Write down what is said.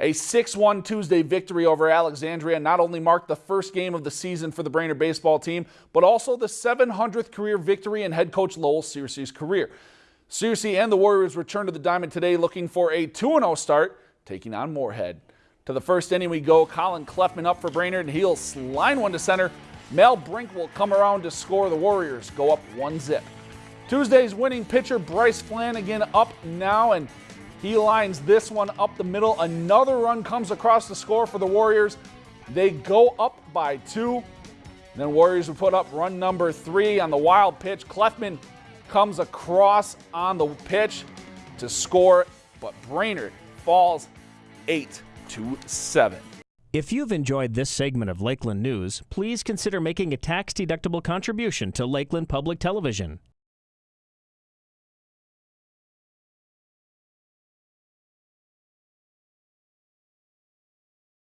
A 6-1 Tuesday victory over Alexandria not only marked the first game of the season for the Brainerd baseball team, but also the 700th career victory in head coach Lowell Scearcy's career. Scearcy and the Warriors return to the diamond today looking for a 2-0 start, taking on Moorhead. To the first inning we go. Colin Cleffman up for Brainerd, and he'll line one to center. Mel Brink will come around to score. The Warriors go up one zip. Tuesday's winning pitcher Bryce Flanagan up now, and he lines this one up the middle. Another run comes across the score for the Warriors. They go up by two. Then Warriors will put up run number three on the wild pitch. Cleffman comes across on the pitch to score, but Brainerd falls eight to seven. If you've enjoyed this segment of Lakeland News, please consider making a tax-deductible contribution to Lakeland Public Television.